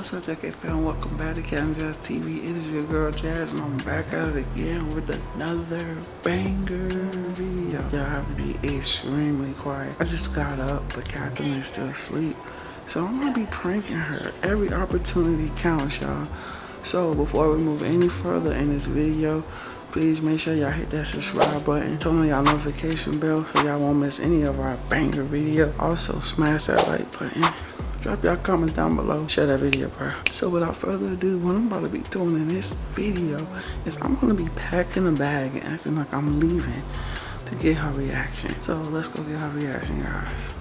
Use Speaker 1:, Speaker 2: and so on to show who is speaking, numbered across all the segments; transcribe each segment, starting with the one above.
Speaker 1: what's up, Jackie fan? Welcome back to Captain Jazz TV. It is your girl Jazz, and I'm back at it again with another banger video. Y'all have to be extremely quiet. I just got up, but Catherine is still asleep. So I'm gonna be pranking her. Every opportunity counts, y'all. So before we move any further in this video, please make sure y'all hit that subscribe button turn on y'all notification bell so y'all won't miss any of our banger video also smash that like button drop y'all comments down below. Share that video bro. So without further ado what i'm about to be doing in this video is i'm gonna be packing a bag and acting like i'm leaving to get her reaction. So let's go get her reaction guys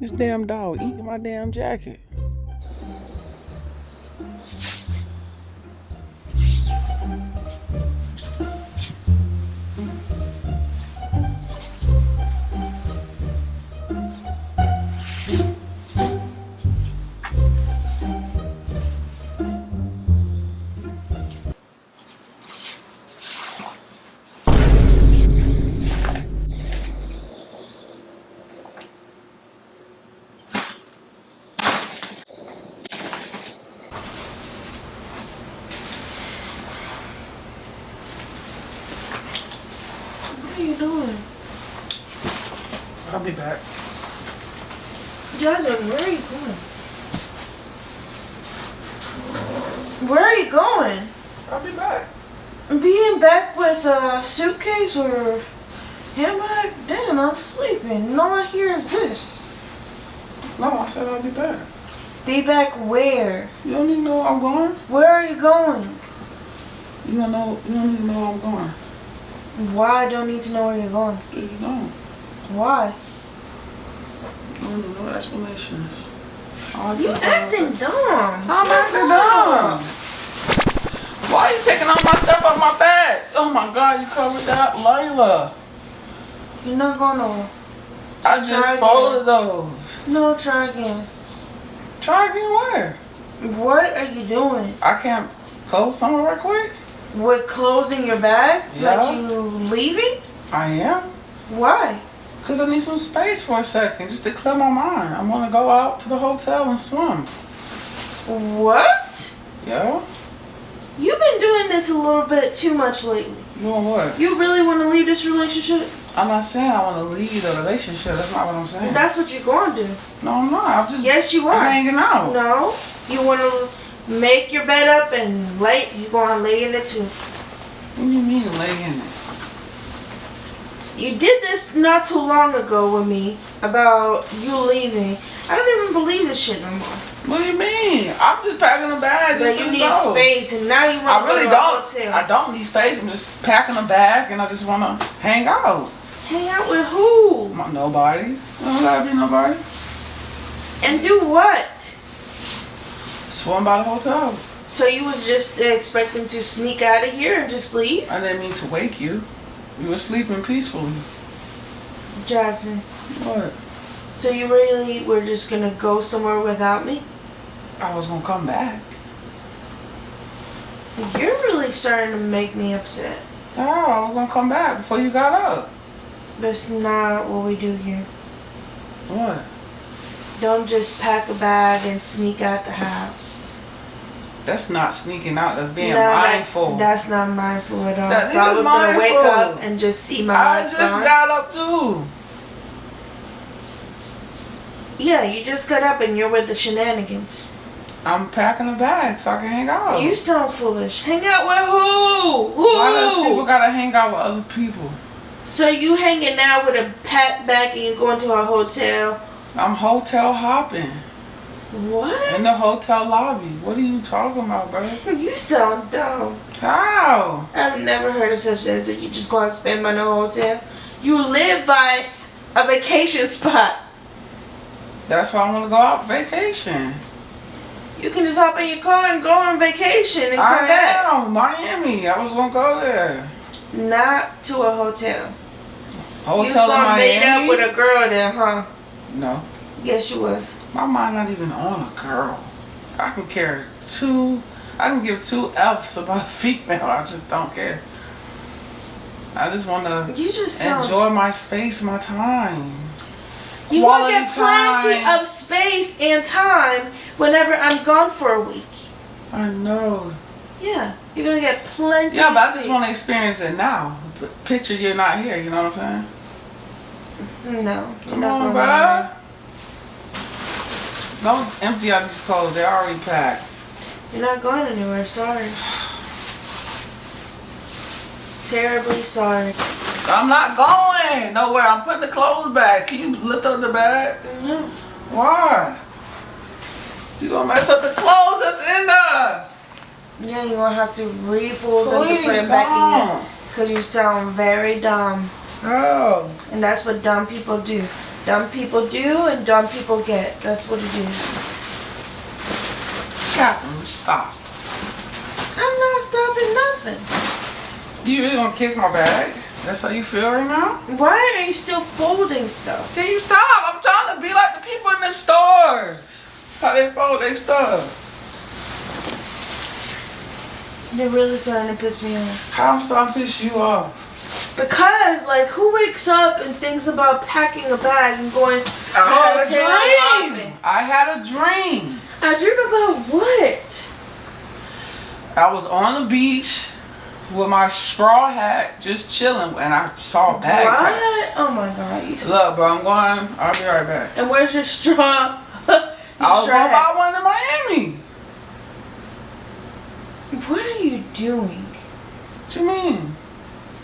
Speaker 1: This damn dog eating my damn jacket.
Speaker 2: Are you doing?
Speaker 1: I'll be back.
Speaker 2: Jasmine, where are you going? Where are you going?
Speaker 1: I'll be back.
Speaker 2: Being back with a suitcase or handbag? Damn, I'm sleeping. All I hear is this.
Speaker 1: No, I said I'll be back.
Speaker 2: Be back where?
Speaker 1: You don't even know where I'm going.
Speaker 2: Where are you going?
Speaker 1: You don't know. You don't to know where I'm going.
Speaker 2: Why I don't need to know where you're going?
Speaker 1: You don't.
Speaker 2: Why?
Speaker 1: You don't need no explanations.
Speaker 2: You acting dumb.
Speaker 1: I'm acting dumb. Why are you taking all my stuff off my bed? Oh my god, you covered that, Layla.
Speaker 2: You're not gonna.
Speaker 1: I just
Speaker 2: Try again.
Speaker 1: folded those.
Speaker 2: No, try again.
Speaker 1: Try again where?
Speaker 2: What are you doing?
Speaker 1: I can't close somewhere real quick.
Speaker 2: With closing your bag?
Speaker 1: Yeah.
Speaker 2: Like you leaving?
Speaker 1: I am.
Speaker 2: Why?
Speaker 1: Because I need some space for a second, just to clear my mind. I'm gonna go out to the hotel and swim.
Speaker 2: What?
Speaker 1: Yeah?
Speaker 2: You've been doing this a little bit too much lately.
Speaker 1: Doing what?
Speaker 2: You really want to leave this relationship?
Speaker 1: I'm not saying I want to leave the relationship. That's not what I'm saying.
Speaker 2: That's what you're going to do.
Speaker 1: no, I'm not. I'm just
Speaker 2: Yes, you
Speaker 1: I'm
Speaker 2: are.
Speaker 1: hanging out.
Speaker 2: No, you want to make your bed up and lay. You going to lay in it too.
Speaker 1: What do you mean lay in it?
Speaker 2: You did this not too long ago with me about you leaving. I don't even believe this shit no more.
Speaker 1: What do you mean? I'm just packing a bag.
Speaker 2: But you need
Speaker 1: go.
Speaker 2: space, and now you want
Speaker 1: I
Speaker 2: to
Speaker 1: really
Speaker 2: go to a
Speaker 1: don't.
Speaker 2: hotel.
Speaker 1: I don't need space. I'm just packing a bag and I just want to hang out.
Speaker 2: Hang out with who?
Speaker 1: Nobody. Nobody. don't gotta be nobody.
Speaker 2: And do what?
Speaker 1: Swim by the hotel.
Speaker 2: So you was just expecting to sneak out of here and just leave?
Speaker 1: I didn't mean to wake you. You were sleeping peacefully.
Speaker 2: Jasmine,
Speaker 1: What?
Speaker 2: so you really were just gonna go somewhere without me?
Speaker 1: I was gonna come back.
Speaker 2: You're really starting to make me upset.
Speaker 1: Oh, I was gonna come back before you got up.
Speaker 2: That's not what we do here.
Speaker 1: What?
Speaker 2: Don't just pack a bag and sneak out the house.
Speaker 1: That's not sneaking out. That's being
Speaker 2: No, that-
Speaker 1: mindful.
Speaker 2: that's not mindful at all.
Speaker 1: That
Speaker 2: so I was gonna wake up and just see my
Speaker 1: I just
Speaker 2: gone.
Speaker 1: got up too.
Speaker 2: Yeah, you just got up and you're with the shenanigans.
Speaker 1: I'm packing a bag so I can hang out.
Speaker 2: You sound foolish. Hang out with who? Who?
Speaker 1: Why does people gotta hang out with other people?
Speaker 2: So you hanging out with a packed bag and you going to a hotel?
Speaker 1: I'm hotel hopping
Speaker 2: What?
Speaker 1: in the hotel lobby. What are you talking about, bro?
Speaker 2: You sound dumb.
Speaker 1: How?
Speaker 2: I've never heard of such things that you just go and spend money on a hotel. You live by a vacation spot.
Speaker 1: That's why I want to go out vacation.
Speaker 2: You can just hop in your car and go on vacation and come
Speaker 1: I
Speaker 2: back.
Speaker 1: am Miami. I was gonna go there.
Speaker 2: Not to a hotel. you
Speaker 1: Hotel in
Speaker 2: gonna meet
Speaker 1: Miami.
Speaker 2: up with a girl there, huh?
Speaker 1: No,
Speaker 2: Yes, you was.
Speaker 1: my mind not even on a girl. I can care two. I can give two F's about a female. I just don't care. I just want to
Speaker 2: You just
Speaker 1: enjoy my space, my time.
Speaker 2: you gonna get plenty
Speaker 1: time.
Speaker 2: of space and time whenever I'm gone for a week.
Speaker 1: I know.
Speaker 2: Yeah, you're gonna get plenty.
Speaker 1: Yeah, but I just want to experience it now. Picture you're not here. You know what I'm saying?
Speaker 2: No,
Speaker 1: Come on, bro. Don't empty out these clothes. They're already packed.
Speaker 2: You're not going anywhere. Sorry. Terribly sorry.
Speaker 1: I'm not going nowhere. I'm putting the clothes back. Can you lift up the bag?
Speaker 2: No.
Speaker 1: Why? You gonna mess up the clothes that's in there.
Speaker 2: Yeah, you're gonna have to refold them to put it back in. Because you sound very dumb.
Speaker 1: Oh.
Speaker 2: And that's what dumb people do. Dumb people do and dumb people get. That's what it is.
Speaker 1: Catherine, stop.
Speaker 2: I'm not stopping nothing.
Speaker 1: You really gonna kick my bag? That's how you feel right now?
Speaker 2: Why are you still folding stuff?
Speaker 1: Can you stop? I'm trying to be like the people in the stores. How they fold their stuff.
Speaker 2: You're really starting to piss me off.
Speaker 1: How I'm starting to piss you off?
Speaker 2: Because, like, who wakes up and thinks about packing a bag and going,
Speaker 1: I had oh,
Speaker 2: a
Speaker 1: dream. I had a dream.
Speaker 2: I dream about what?
Speaker 1: I was on the beach with my straw hat, just chilling, and I saw a bag.
Speaker 2: What? Oh my god. You
Speaker 1: Look, bro, I'm going. I'll be right back.
Speaker 2: And where's your straw?
Speaker 1: I was going to buy one in Miami.
Speaker 2: What are you doing?
Speaker 1: What do you mean?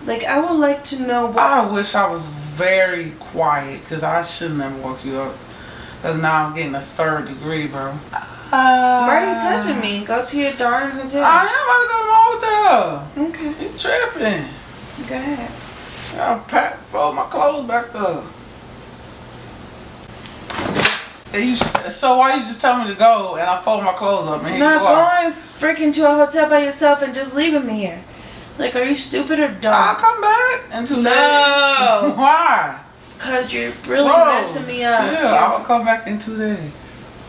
Speaker 2: Like, I would like to know what.
Speaker 1: I wish I was very quiet because I shouldn't have woke you up. Because now I'm getting a third degree, bro.
Speaker 2: Uh, why are you touching me? Go to your darn hotel.
Speaker 1: I am about to go to my hotel.
Speaker 2: okay,
Speaker 1: You tripping.
Speaker 2: go ahead.
Speaker 1: I'll pack, fold my clothes back up. And you, so why you just tell me to go and I fold my clothes up and here you
Speaker 2: Not
Speaker 1: are?
Speaker 2: going freaking to a hotel by yourself and just leaving me here. Like, are you stupid or dumb?
Speaker 1: I'll come back in two
Speaker 2: No.
Speaker 1: days. Why?
Speaker 2: Cause you're really
Speaker 1: Whoa,
Speaker 2: messing me up.
Speaker 1: Chill.
Speaker 2: You're-
Speaker 1: I will come back in two days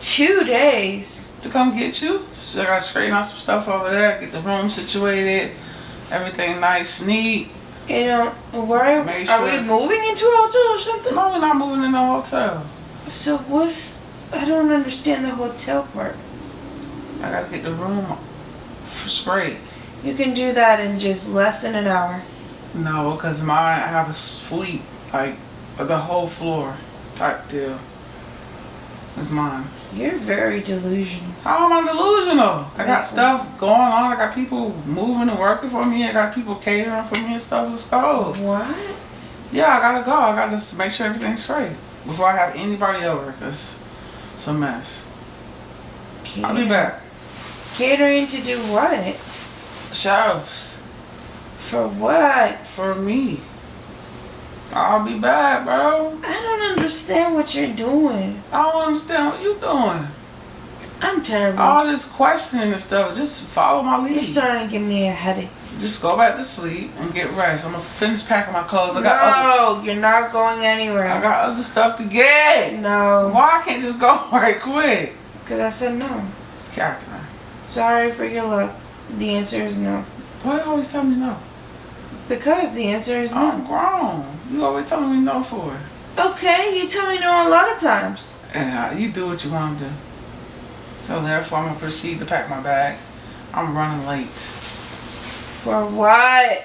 Speaker 2: Two days.
Speaker 1: to come get you. So I got to straighten out some stuff over there, get the room situated, everything nice, neat.
Speaker 2: You know, why
Speaker 1: Make
Speaker 2: are we moving into a hotel or something?
Speaker 1: No, we're not moving in a hotel.
Speaker 2: So what's? I don't understand the hotel part.
Speaker 1: I gotta get the room straight.
Speaker 2: You can do that in just less than an hour.
Speaker 1: No, because mine, I have a suite, like the whole floor type deal. It's mine.
Speaker 2: You're very delusional.
Speaker 1: How am I delusional? I got stuff going on. I got people moving and working for me. I got people catering for me and stuff. Let's go.
Speaker 2: What?
Speaker 1: Yeah, I gotta go. I gotta just make sure everything's straight before I have anybody over. Cause it's a mess. I'll be back.
Speaker 2: Catering to do what?
Speaker 1: Shelves
Speaker 2: For what?
Speaker 1: for me. I'll be back, bro.
Speaker 2: I don't understand what you're doing.
Speaker 1: I don't understand what you're doing.
Speaker 2: I'm terrible.
Speaker 1: All this questioning and stuff. Just follow my lead.
Speaker 2: You're starting to give me a headache.
Speaker 1: Just go back to sleep and get rest. I'm gonna finish packing my clothes. I got other,
Speaker 2: No, you're not going anywhere.
Speaker 1: I got other stuff to get.
Speaker 2: no,
Speaker 1: Why I can't just go right quick?
Speaker 2: because I said no.
Speaker 1: Catherine,
Speaker 2: Sorry for your luck. The answer is no.
Speaker 1: why you always tell me no?
Speaker 2: Because the answer is no.
Speaker 1: I'm
Speaker 2: no.
Speaker 1: grown. You always telling me no for it.
Speaker 2: Okay, you tell me no a lot of times.
Speaker 1: And uh, you do what you want to do. So therefore, I'm gonna proceed to pack my bag. I'm running late.
Speaker 2: For what?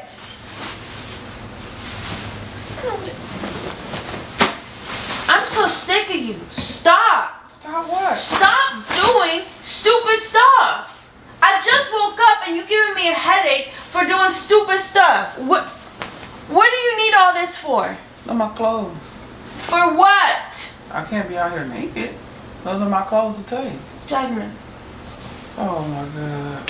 Speaker 2: I'm so sick of you. Stop.
Speaker 1: Stop what?
Speaker 2: Stop doing stupid stuff. I just woke up and you're giving me a headache for doing stupid stuff. What what do you need all this for?
Speaker 1: Look my clothes.
Speaker 2: For what?
Speaker 1: I can't be out here naked. Those are my clothes to take.
Speaker 2: Jasmine,
Speaker 1: Oh my god.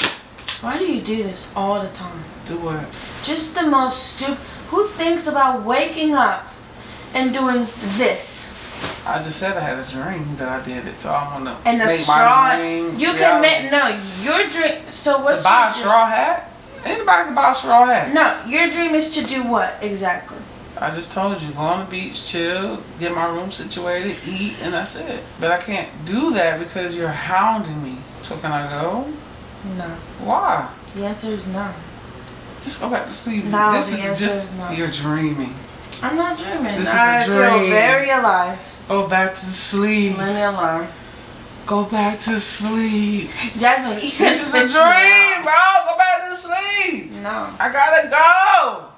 Speaker 2: why do you do this all the time?
Speaker 1: Do what?
Speaker 2: Just the most stupid. Who thinks about waking up and doing this?
Speaker 1: I just said I had a dream that I did it, so I'm want to
Speaker 2: And
Speaker 1: make
Speaker 2: straw.
Speaker 1: my dream.
Speaker 2: You can make no. Your dream. So what's
Speaker 1: buy a
Speaker 2: dream?
Speaker 1: straw hat? Anybody can buy a straw hat.
Speaker 2: No, your dream is to do what exactly?
Speaker 1: I just told you, go on the beach, chill, get my room situated, eat, and that's it. But I can't do that because you're hounding me. So can I go?
Speaker 2: No.
Speaker 1: Why?
Speaker 2: The answer is no.
Speaker 1: Just go back to sleep.
Speaker 2: No,
Speaker 1: this
Speaker 2: the
Speaker 1: is just
Speaker 2: is no.
Speaker 1: you're dreaming.
Speaker 2: I'm not dreaming.
Speaker 1: This is a
Speaker 2: I feel
Speaker 1: dream.
Speaker 2: very alive.
Speaker 1: Go back to sleep.
Speaker 2: Leave me alone.
Speaker 1: Go back to sleep.
Speaker 2: Jasmine, you
Speaker 1: This is a dream, bro. Go back to sleep.
Speaker 2: No.
Speaker 1: I gotta go.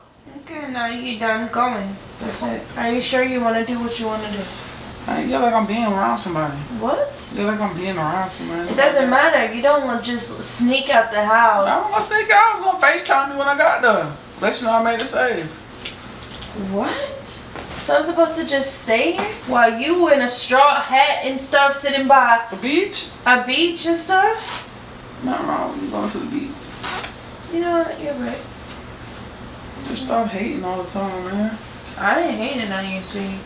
Speaker 2: Okay, now you done going. That's it. Are you sure you want to do what you want to do?
Speaker 1: I feel like I'm being around somebody.
Speaker 2: What?
Speaker 1: I feel like I'm being around somebody.
Speaker 2: It doesn't matter. You don't want to just sneak out the house.
Speaker 1: I don't want to sneak out. I was gonna FaceTime you when I got there. Let you know I made a save.
Speaker 2: What? So I'm supposed to just stay here while you in a straw hat and stuff sitting by
Speaker 1: The beach?
Speaker 2: a beach and stuff?
Speaker 1: Nothing wrong with you going to the beach.
Speaker 2: You know what? You're right.
Speaker 1: Just stop hating all the time, man.
Speaker 2: I ain't hating on you, sweetie.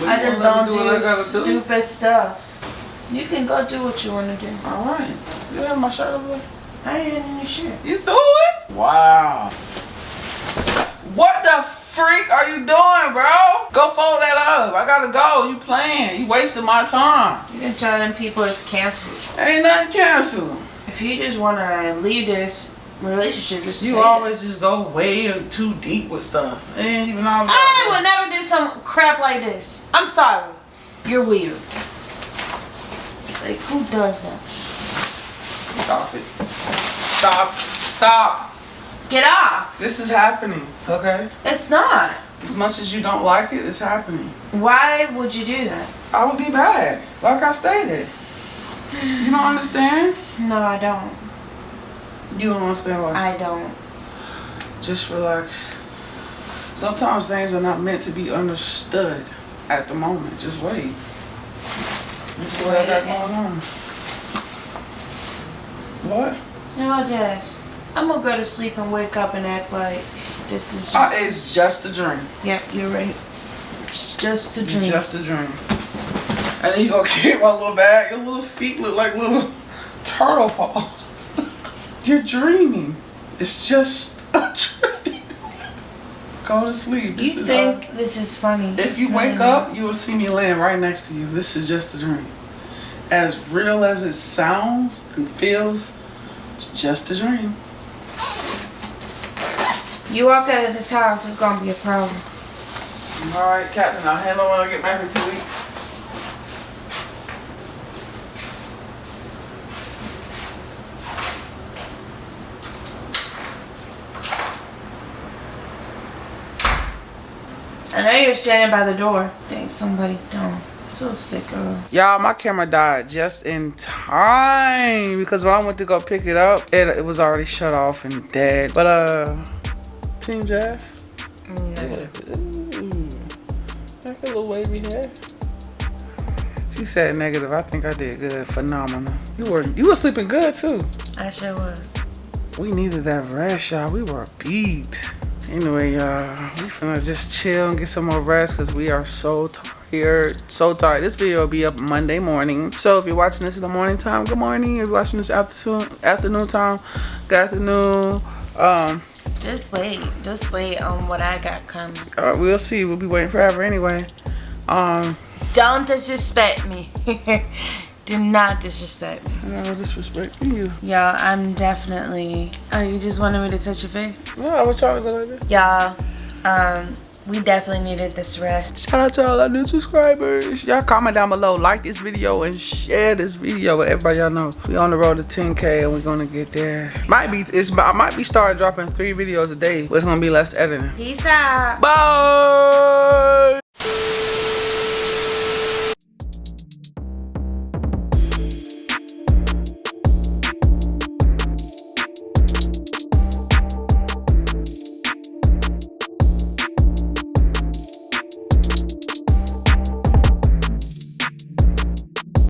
Speaker 1: But
Speaker 2: I
Speaker 1: you
Speaker 2: just
Speaker 1: won't
Speaker 2: don't do,
Speaker 1: what do.
Speaker 2: stupid stuff. You can go do what you want to do.
Speaker 1: All right. You have my shirt over there?
Speaker 2: I ain't in your shit.
Speaker 1: You threw it? Wow. What the freak are you doing, bro? Go fold that up. I gotta go. You playing. You wasting my time.
Speaker 2: You can tell them people it's canceled.
Speaker 1: Ain't nothing canceled.
Speaker 2: If you just want to leave this relationship, just
Speaker 1: You always just go way too deep with stuff. It ain't even all
Speaker 2: it. I would never do some crap like this. I'm sorry. You're weird. Like, who does that?
Speaker 1: Stop it. Stop. Stop.
Speaker 2: Get off.
Speaker 1: This is happening, okay?
Speaker 2: It's not.
Speaker 1: As much as you don't like it, it's happening.
Speaker 2: Why would you do that?
Speaker 1: I would be bad, like I stated. You don't understand?
Speaker 2: No, I don't.
Speaker 1: You don't understand why.
Speaker 2: I don't.
Speaker 1: Just relax. Sometimes things are not meant to be understood at the moment. Just wait. This is what I got going on. What?
Speaker 2: No, Jess. I'm gonna go to sleep and wake up and act like this is just.
Speaker 1: Uh, it's just a dream.
Speaker 2: yeah, you're right. It's just a dream.
Speaker 1: just a dream. And then you go get my little bag. Your little feet look like little turtle paws. You're dreaming. It's just a dream. Go to sleep. This
Speaker 2: you
Speaker 1: is
Speaker 2: think this is funny?
Speaker 1: If you
Speaker 2: It's
Speaker 1: wake up, you will see me laying right next to you. This is just a dream. As real as it sounds and feels, it's just a dream.
Speaker 2: Not. You walk out of this house, it's gonna be a problem.
Speaker 1: All right, Captain. I'll handle when I get back in two weeks.
Speaker 2: I know you're standing by the door. Think somebody don't. So sick of.
Speaker 1: Y'all, my camera died just in time because when I went to go pick it up, it, it was already shut off and dead. But uh, Team Jeff, Ooh, like a little wavy hair. She said negative. I think I did good. Phenomenal. You were you were sleeping good too.
Speaker 2: I sure was.
Speaker 1: We needed that rest, y'all. We were beat. Anyway, y'all, we finna just chill and get some more rest because we are so tired. So tired. This video will be up Monday morning. So if you're watching this in the morning time, good morning. If you're watching this afternoon afternoon time, good afternoon. Um,
Speaker 2: Just wait. Just wait on what I got coming.
Speaker 1: uh, we'll see. We'll be waiting forever anyway. Um,
Speaker 2: Don't disrespect me. Do not disrespect me.
Speaker 1: no disrespecting you.
Speaker 2: Y'all, I'm definitely. Oh, you just wanted me to touch your face?
Speaker 1: No, I was trying to go like this.
Speaker 2: Y'all, um, we definitely needed this rest.
Speaker 1: Shout out to all our new subscribers. Y'all comment down below, like this video, and share this video with everybody y'all know. We on the road to 10K and we're gonna get there. Might be, it's, I might be starting dropping three videos a day, but it's gonna be less editing.
Speaker 2: Peace out.
Speaker 1: Bye!